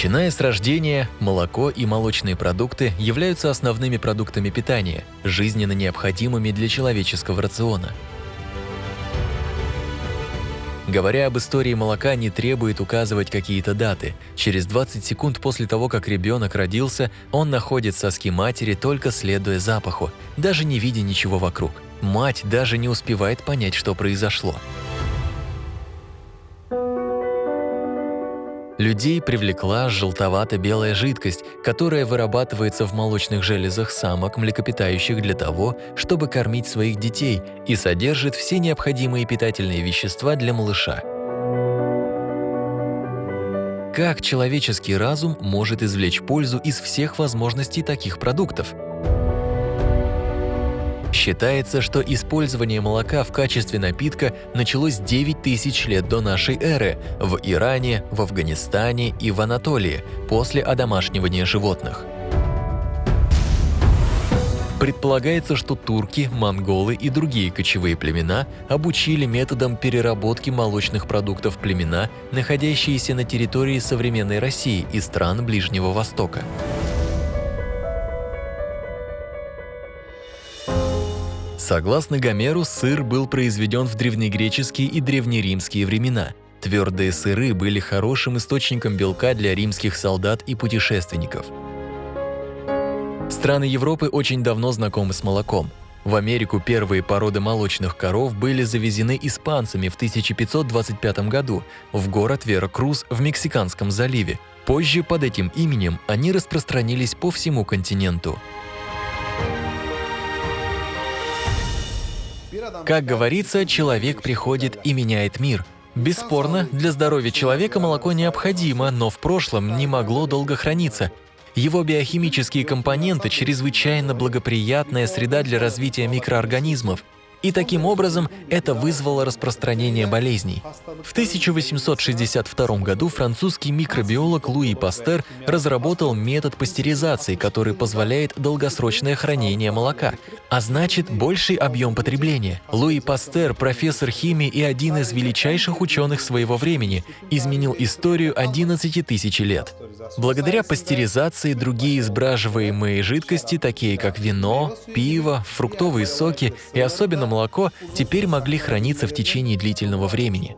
Начиная с рождения, молоко и молочные продукты являются основными продуктами питания, жизненно необходимыми для человеческого рациона. Говоря об истории молока, не требует указывать какие-то даты. Через 20 секунд после того, как ребенок родился, он находит соски матери, только следуя запаху, даже не видя ничего вокруг. Мать даже не успевает понять, что произошло. Людей привлекла желтовато-белая жидкость, которая вырабатывается в молочных железах самок, млекопитающих для того, чтобы кормить своих детей и содержит все необходимые питательные вещества для малыша. Как человеческий разум может извлечь пользу из всех возможностей таких продуктов? Считается, что использование молока в качестве напитка началось 9 тысяч лет до нашей эры в Иране, в Афганистане и в Анатолии после одомашнивания животных. Предполагается, что турки, монголы и другие кочевые племена обучили методам переработки молочных продуктов племена, находящиеся на территории современной России и стран Ближнего Востока. Согласно Гомеру, сыр был произведен в древнегреческие и древнеримские времена. Твердые сыры были хорошим источником белка для римских солдат и путешественников. Страны Европы очень давно знакомы с молоком. В Америку первые породы молочных коров были завезены испанцами в 1525 году в город Веракрус в Мексиканском заливе. Позже под этим именем они распространились по всему континенту. Как говорится, человек приходит и меняет мир. Бесспорно, для здоровья человека молоко необходимо, но в прошлом не могло долго храниться. Его биохимические компоненты – чрезвычайно благоприятная среда для развития микроорганизмов – и таким образом это вызвало распространение болезней. В 1862 году французский микробиолог Луи Пастер разработал метод пастеризации, который позволяет долгосрочное хранение молока, а значит больший объем потребления. Луи Пастер, профессор химии и один из величайших ученых своего времени, изменил историю 11 тысяч лет. Благодаря пастеризации другие сбраживаемые жидкости, такие как вино, пиво, фруктовые соки и особенно молоко теперь могли храниться в течение длительного времени.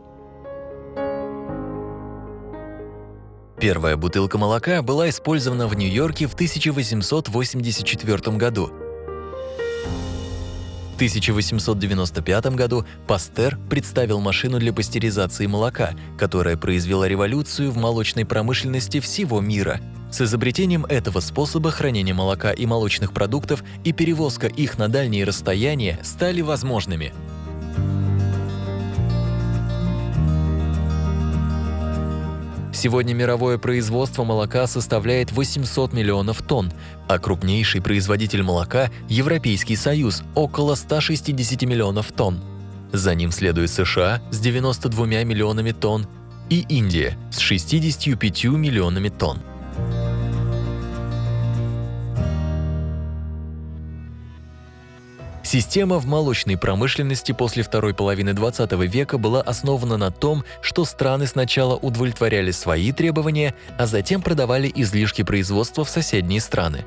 Первая бутылка молока была использована в Нью-Йорке в 1884 году. В 1895 году Пастер представил машину для пастеризации молока, которая произвела революцию в молочной промышленности всего мира – с изобретением этого способа хранения молока и молочных продуктов и перевозка их на дальние расстояния стали возможными. Сегодня мировое производство молока составляет 800 миллионов тонн, а крупнейший производитель молока – Европейский Союз – около 160 миллионов тонн. За ним следует США с 92 миллионами тонн и Индия с 65 миллионами тонн. Система в молочной промышленности после второй половины 20 века была основана на том, что страны сначала удовлетворяли свои требования, а затем продавали излишки производства в соседние страны.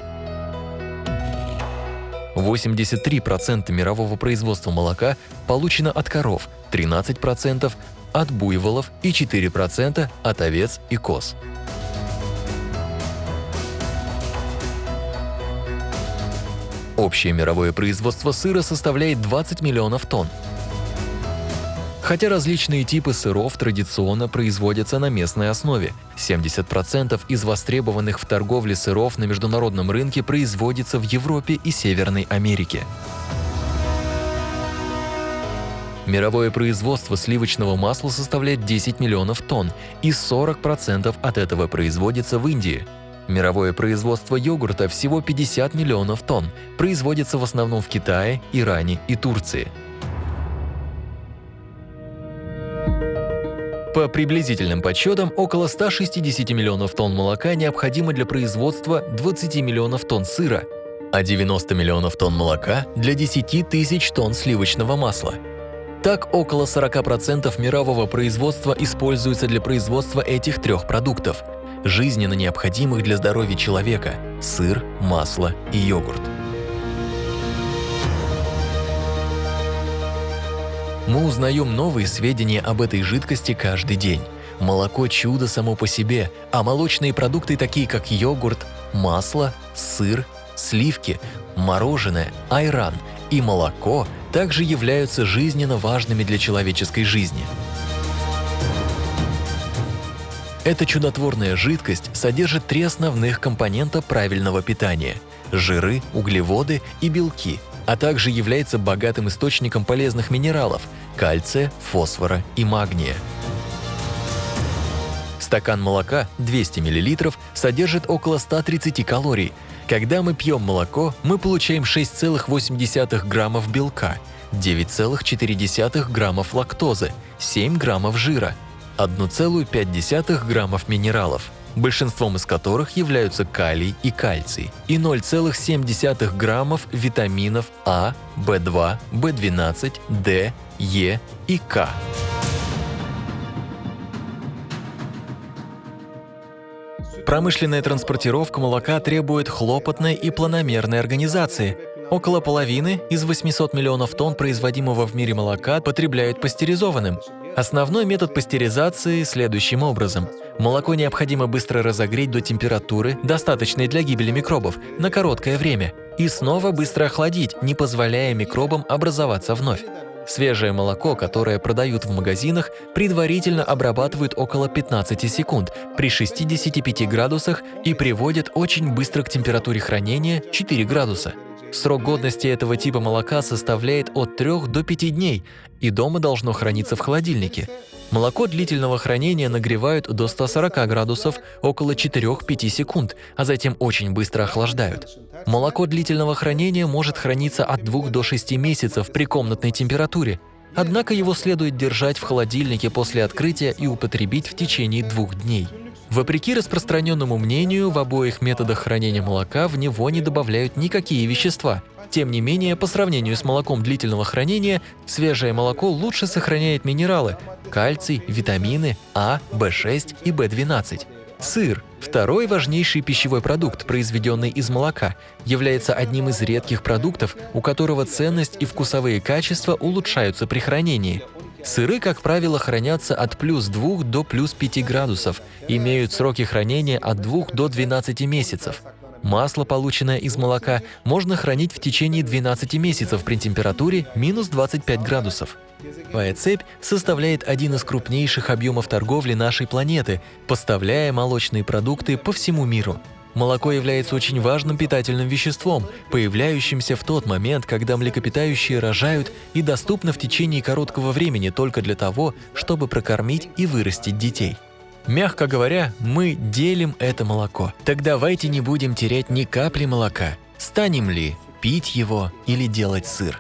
83% мирового производства молока получено от коров, 13% от буйволов и 4% от овец и коз. Общее мировое производство сыра составляет 20 миллионов тонн. Хотя различные типы сыров традиционно производятся на местной основе, 70% из востребованных в торговле сыров на международном рынке производится в Европе и Северной Америке. Мировое производство сливочного масла составляет 10 миллионов тонн, и 40% от этого производится в Индии – Мировое производство йогурта всего 50 миллионов тонн, производится в основном в Китае, Иране и Турции. По приблизительным подсчетам, около 160 миллионов тонн молока необходимо для производства 20 миллионов тонн сыра, а 90 миллионов тонн молока для 10 тысяч тонн сливочного масла. Так, около 40% мирового производства используется для производства этих трех продуктов – жизненно необходимых для здоровья человека – сыр, масло и йогурт. Мы узнаем новые сведения об этой жидкости каждый день. Молоко – чудо само по себе, а молочные продукты, такие как йогурт, масло, сыр, сливки, мороженое, айран и молоко также являются жизненно важными для человеческой жизни. Эта чудотворная жидкость содержит три основных компонента правильного питания – жиры, углеводы и белки, а также является богатым источником полезных минералов – кальция, фосфора и магния. Стакан молока 200 мл содержит около 130 калорий. Когда мы пьем молоко, мы получаем 6,8 граммов белка, 9,4 граммов лактозы, 7 граммов жира, 1,5 граммов минералов, большинством из которых являются калий и кальций, и 0,7 граммов витаминов А, В2, В12, D, Е и К. Промышленная транспортировка молока требует хлопотной и планомерной организации. Около половины из 800 миллионов тонн производимого в мире молока потребляют пастеризованным. Основной метод пастеризации следующим образом. Молоко необходимо быстро разогреть до температуры, достаточной для гибели микробов, на короткое время, и снова быстро охладить, не позволяя микробам образоваться вновь. Свежее молоко, которое продают в магазинах, предварительно обрабатывают около 15 секунд при 65 градусах и приводят очень быстро к температуре хранения 4 градуса. Срок годности этого типа молока составляет от 3 до 5 дней, и дома должно храниться в холодильнике. Молоко длительного хранения нагревают до 140 градусов около 4-5 секунд, а затем очень быстро охлаждают. Молоко длительного хранения может храниться от 2 до 6 месяцев при комнатной температуре, однако его следует держать в холодильнике после открытия и употребить в течение двух дней. Вопреки распространенному мнению, в обоих методах хранения молока в него не добавляют никакие вещества – тем не менее, по сравнению с молоком длительного хранения, свежее молоко лучше сохраняет минералы – кальций, витамины А, В6 и В12. Сыр – второй важнейший пищевой продукт, произведенный из молока, является одним из редких продуктов, у которого ценность и вкусовые качества улучшаются при хранении. Сыры, как правило, хранятся от плюс 2 до плюс 5 градусов, имеют сроки хранения от 2 до 12 месяцев. Масло, полученное из молока, можно хранить в течение 12 месяцев при температуре минус 25 градусов. Твоя цепь составляет один из крупнейших объемов торговли нашей планеты, поставляя молочные продукты по всему миру. Молоко является очень важным питательным веществом, появляющимся в тот момент, когда млекопитающие рожают и доступно в течение короткого времени только для того, чтобы прокормить и вырастить детей. Мягко говоря, мы делим это молоко. Так давайте не будем терять ни капли молока. Станем ли пить его или делать сыр?